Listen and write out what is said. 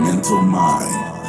mental mind.